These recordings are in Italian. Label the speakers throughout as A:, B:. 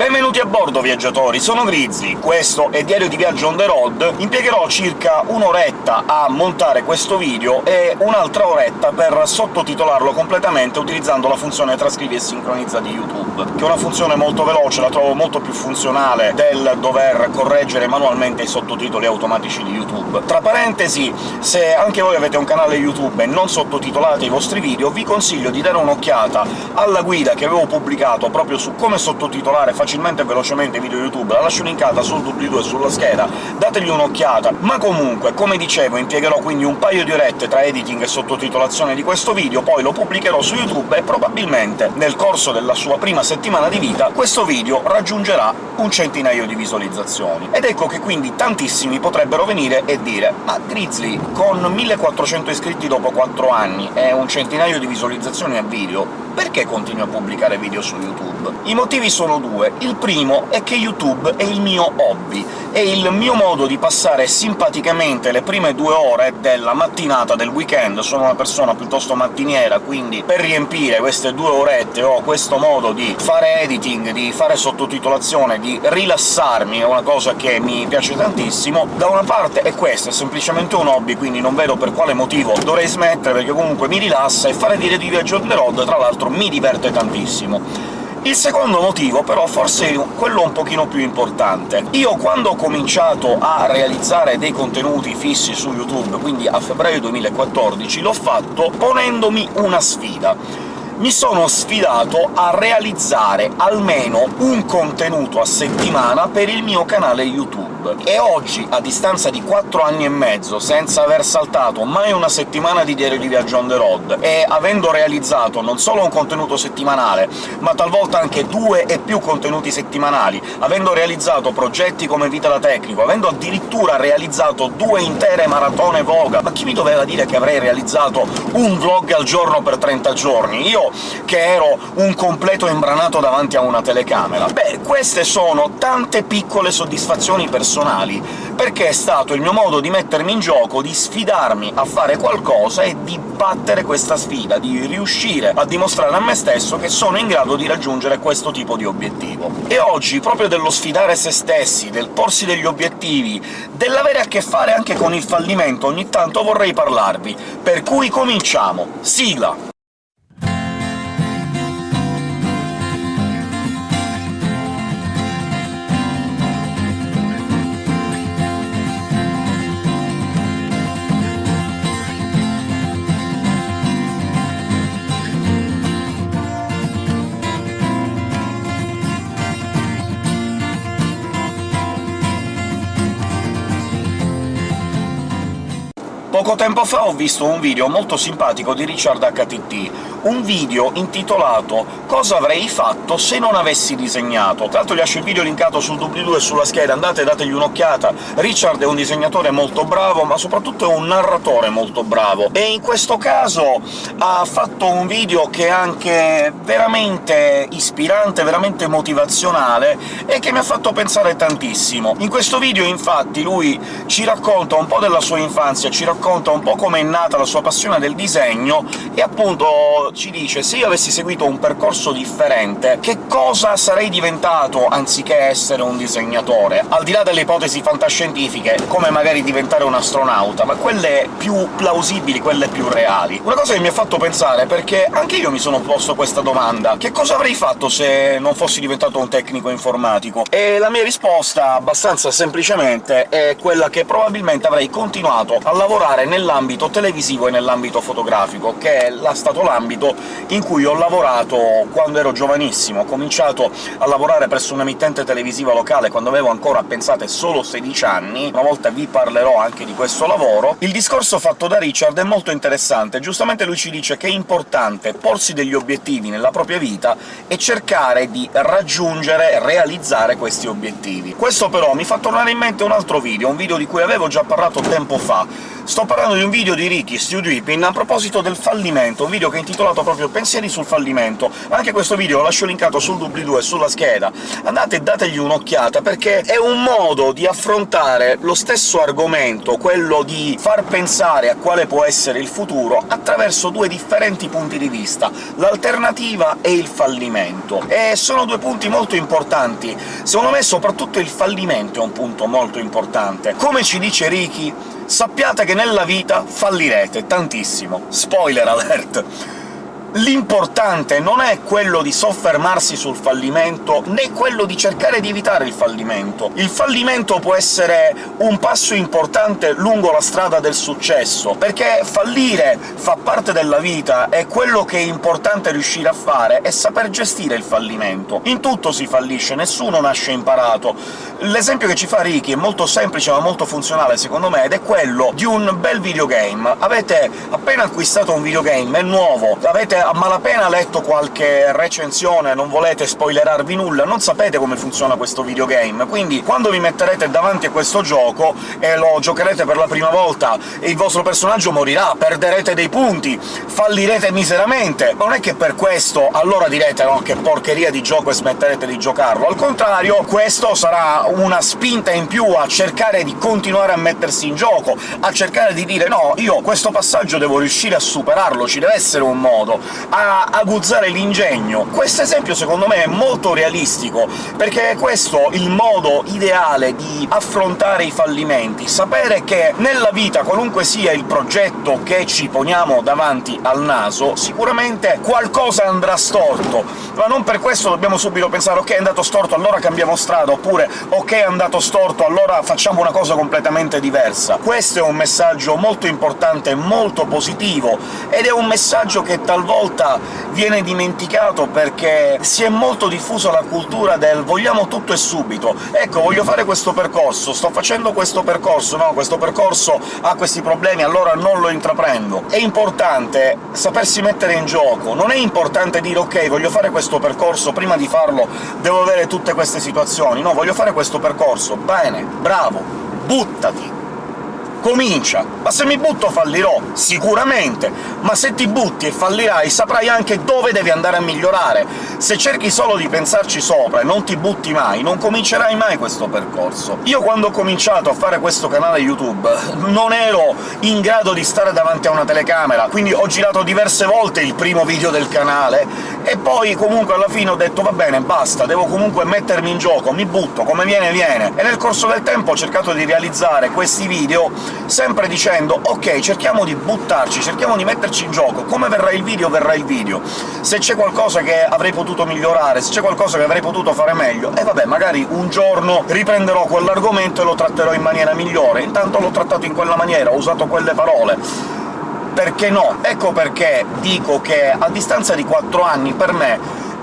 A: Benvenuti a bordo, viaggiatori! Sono Grizzly, questo è Diario di Viaggio on the road. Impiegherò circa un'oretta a montare questo video e un'altra oretta per sottotitolarlo completamente utilizzando la funzione trascrivi e sincronizza di YouTube, che è una funzione molto veloce, la trovo molto più funzionale del dover correggere manualmente i sottotitoli automatici di YouTube. Tra parentesi, se anche voi avete un canale YouTube e non sottotitolate i vostri video, vi consiglio di dare un'occhiata alla guida che avevo pubblicato proprio su come sottotitolare facilmente facilmente e velocemente video YouTube, la lascio linkata sul doobly-doo e sulla scheda, dategli un'occhiata. Ma comunque, come dicevo, impiegherò quindi un paio di orette tra editing e sottotitolazione di questo video, poi lo pubblicherò su YouTube e probabilmente nel corso della sua prima settimana di vita questo video raggiungerà un centinaio di visualizzazioni. Ed ecco che quindi tantissimi potrebbero venire e dire «Ma Grizzly, con 1400 iscritti dopo 4 anni e un centinaio di visualizzazioni a video, perché continui a pubblicare video su YouTube? I motivi sono due. Il primo è che YouTube è il mio hobby, è il mio modo di passare simpaticamente le prime due ore della mattinata del weekend. Sono una persona piuttosto mattiniera, quindi per riempire queste due orette ho questo modo di fare editing, di fare sottotitolazione, di rilassarmi, è una cosa che mi piace tantissimo. Da una parte è questo, è semplicemente un hobby, quindi non vedo per quale motivo dovrei smettere, perché comunque mi rilassa, e fare dire di viaggio on the road, tra l'altro, mi diverte tantissimo. Il secondo motivo, però, forse è quello un pochino più importante. Io quando ho cominciato a realizzare dei contenuti fissi su YouTube, quindi a febbraio 2014, l'ho fatto ponendomi una sfida mi sono sfidato a realizzare almeno un contenuto a settimana per il mio canale YouTube. E oggi, a distanza di 4 anni e mezzo, senza aver saltato mai una settimana di diario di viaggio on the road, e avendo realizzato non solo un contenuto settimanale, ma talvolta anche due e più contenuti settimanali, avendo realizzato progetti come Vita da Tecnico, avendo addirittura realizzato due intere maratone Voga, ma chi mi doveva dire che avrei realizzato un vlog al giorno per 30 giorni? Io che ero un completo imbranato davanti a una telecamera. Beh, queste sono tante piccole soddisfazioni personali, perché è stato il mio modo di mettermi in gioco, di sfidarmi a fare qualcosa e di battere questa sfida, di riuscire a dimostrare a me stesso che sono in grado di raggiungere questo tipo di obiettivo. E oggi, proprio dello sfidare se stessi, del porsi degli obiettivi, dell'avere a che fare anche con il fallimento, ogni tanto vorrei parlarvi. Per cui cominciamo! Sigla! Poco tempo fa ho visto un video molto simpatico di Richard HTT, un video intitolato «Cosa avrei fatto se non avessi disegnato?». Tra l'altro vi lascio il video linkato sul doobly-doo e sulla scheda, andate e dategli un'occhiata. Richard è un disegnatore molto bravo, ma soprattutto è un narratore molto bravo, e in questo caso ha fatto un video che è anche veramente ispirante, veramente motivazionale, e che mi ha fatto pensare tantissimo. In questo video, infatti, lui ci racconta un po' della sua infanzia, ci racconta un po' come è nata la sua passione del disegno, e appunto ci dice «Se io avessi seguito un percorso differente, che cosa sarei diventato anziché essere un disegnatore?» Al di là delle ipotesi fantascientifiche, come magari diventare un astronauta, ma quelle più plausibili, quelle più reali. Una cosa che mi ha fatto pensare, perché anche io mi sono posto questa domanda «Che cosa avrei fatto se non fossi diventato un tecnico informatico?» E la mia risposta, abbastanza semplicemente, è quella che probabilmente avrei continuato a lavorare nell'ambito televisivo e nell'ambito fotografico, che è stato l'ambito ambito in cui ho lavorato quando ero giovanissimo. Ho cominciato a lavorare presso un'emittente televisiva locale quando avevo ancora, pensate, solo 16 anni, una volta vi parlerò anche di questo lavoro. Il discorso fatto da Richard è molto interessante, giustamente lui ci dice che è importante porsi degli obiettivi nella propria vita e cercare di raggiungere realizzare questi obiettivi. Questo però mi fa tornare in mente un altro video, un video di cui avevo già parlato tempo fa, Sto parlando di un video di Ricky Stewdripping a proposito del fallimento, un video che è intitolato proprio «Pensieri sul fallimento». Anche questo video lo lascio linkato sul doobly-doo e sulla scheda. Andate e dategli un'occhiata, perché è un modo di affrontare lo stesso argomento, quello di far pensare a quale può essere il futuro, attraverso due differenti punti di vista, l'alternativa e il fallimento. E sono due punti molto importanti. Secondo me soprattutto il fallimento è un punto molto importante. Come ci dice Ricky, sappiate che nella vita fallirete tantissimo. Spoiler alert! L'importante non è quello di soffermarsi sul fallimento, né quello di cercare di evitare il fallimento. Il fallimento può essere un passo importante lungo la strada del successo, perché fallire fa parte della vita, e quello che è importante riuscire a fare è saper gestire il fallimento. In tutto si fallisce, nessuno nasce imparato. L'esempio che ci fa Ricky è molto semplice ma molto funzionale, secondo me, ed è quello di un bel videogame. Avete appena acquistato un videogame, è nuovo, avete a malapena letto qualche recensione, non volete spoilerarvi nulla, non sapete come funziona questo videogame, quindi quando vi metterete davanti a questo gioco e lo giocherete per la prima volta e il vostro personaggio morirà, perderete dei punti, fallirete miseramente, non è che per questo allora direte «no, che porcheria di gioco» e smetterete di giocarlo, al contrario questo sarà una spinta in più a cercare di continuare a mettersi in gioco, a cercare di dire «no, io questo passaggio devo riuscire a superarlo, ci deve essere un modo» a aguzzare l'ingegno. Questo esempio secondo me è molto realistico, perché è questo il modo ideale di affrontare i fallimenti, sapere che nella vita, qualunque sia il progetto che ci poniamo davanti al naso, sicuramente qualcosa andrà storto, ma non per questo dobbiamo subito pensare «ok, è andato storto, allora cambiamo strada», oppure «ok, è andato storto, allora facciamo una cosa completamente diversa». Questo è un messaggio molto importante, molto positivo, ed è un messaggio che talvolta volta viene dimenticato perché si è molto diffusa la cultura del «vogliamo tutto e subito». Ecco, voglio fare questo percorso, sto facendo questo percorso, no, questo percorso ha questi problemi, allora non lo intraprendo. È importante sapersi mettere in gioco, non è importante dire «ok, voglio fare questo percorso, prima di farlo devo avere tutte queste situazioni». No, voglio fare questo percorso, bene, bravo, buttati! Comincia. Ma se mi butto fallirò, sicuramente, ma se ti butti e fallirai saprai anche dove devi andare a migliorare. Se cerchi solo di pensarci sopra e non ti butti mai, non comincerai mai questo percorso. Io quando ho cominciato a fare questo canale YouTube non ero in grado di stare davanti a una telecamera, quindi ho girato diverse volte il primo video del canale, e poi comunque alla fine ho detto «va bene, basta, devo comunque mettermi in gioco, mi butto, come viene viene». E nel corso del tempo ho cercato di realizzare questi video sempre dicendo «ok, cerchiamo di buttarci, cerchiamo di metterci in gioco, come verrà il video verrà il video, se c'è qualcosa che avrei potuto migliorare, se c'è qualcosa che avrei potuto fare meglio, e vabbè, magari un giorno riprenderò quell'argomento e lo tratterò in maniera migliore, intanto l'ho trattato in quella maniera, ho usato quelle parole» perché no? Ecco perché dico che a distanza di quattro anni per me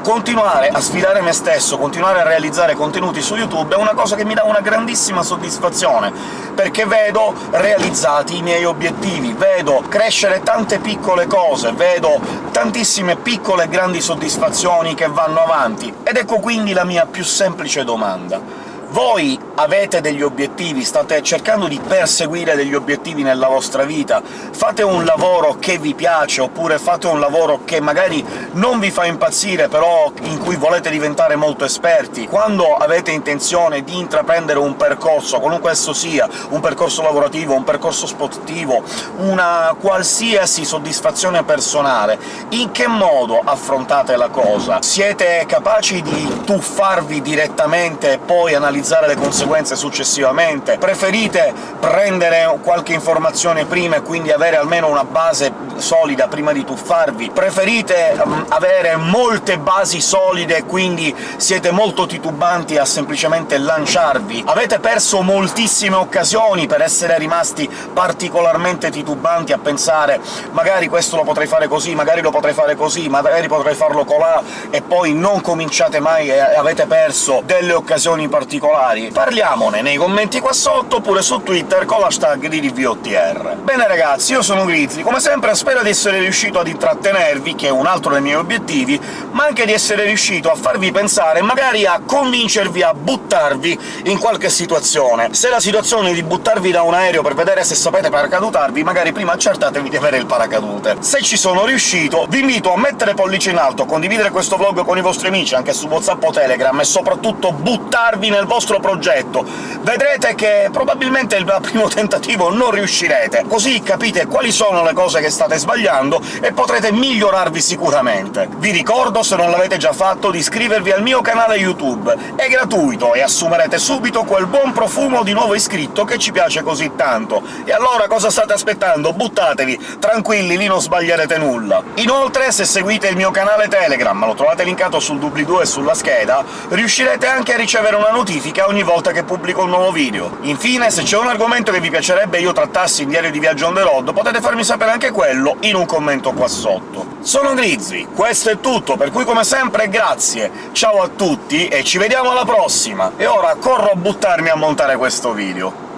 A: continuare a sfidare me stesso, continuare a realizzare contenuti su YouTube è una cosa che mi dà una grandissima soddisfazione, perché vedo realizzati i miei obiettivi, vedo crescere tante piccole cose, vedo tantissime piccole e grandi soddisfazioni che vanno avanti. Ed ecco quindi la mia più semplice domanda voi avete degli obiettivi, state cercando di perseguire degli obiettivi nella vostra vita, fate un lavoro che vi piace, oppure fate un lavoro che magari non vi fa impazzire, però in cui volete diventare molto esperti. Quando avete intenzione di intraprendere un percorso, qualunque esso sia, un percorso lavorativo, un percorso sportivo, una qualsiasi soddisfazione personale, in che modo affrontate la cosa? Siete capaci di tuffarvi direttamente e poi analizzare le conseguenze successivamente? Preferite prendere qualche informazione prima e quindi avere almeno una base solida prima di tuffarvi? Preferite um, avere molte basi solide e quindi siete molto titubanti a semplicemente lanciarvi? Avete perso moltissime occasioni per essere rimasti particolarmente titubanti a pensare «magari questo lo potrei fare così, magari lo potrei fare così, magari potrei farlo colà», e poi non cominciate mai e avete perso delle occasioni particolari particolari? Parliamone nei commenti qua sotto, oppure su Twitter con l'hashtag di. Bene ragazzi, io sono Grizzly, come sempre spero di essere riuscito ad intrattenervi, che è un altro dei miei obiettivi, ma anche di essere riuscito a farvi pensare magari a convincervi a buttarvi in qualche situazione. Se la situazione è di buttarvi da un aereo per vedere se sapete paracadutarvi, magari prima accertatevi di avere il paracadute. Se ci sono riuscito, vi invito a mettere pollice in alto, condividere questo vlog con i vostri amici, anche su WhatsApp o Telegram, e soprattutto buttarvi nel vostro progetto. Vedrete che probabilmente il primo tentativo non riuscirete, così capite quali sono le cose che state sbagliando e potrete migliorarvi sicuramente. Vi ricordo, se non l'avete già fatto, di iscrivervi al mio canale YouTube. È gratuito e assumerete subito quel buon profumo di nuovo iscritto che ci piace così tanto. E allora cosa state aspettando? Buttatevi! Tranquilli, lì non sbaglierete nulla. Inoltre, se seguite il mio canale Telegram, lo trovate linkato sul doobly-doo e sulla scheda, riuscirete anche a ricevere una notifica ogni volta che pubblico un nuovo video. Infine, se c'è un argomento che vi piacerebbe io trattassi in Diario di Viaggio on the road, potete farmi sapere anche quello in un commento qua sotto. Sono Grizzly, questo è tutto, per cui come sempre grazie, ciao a tutti e ci vediamo alla prossima! E ora corro a buttarmi a montare questo video.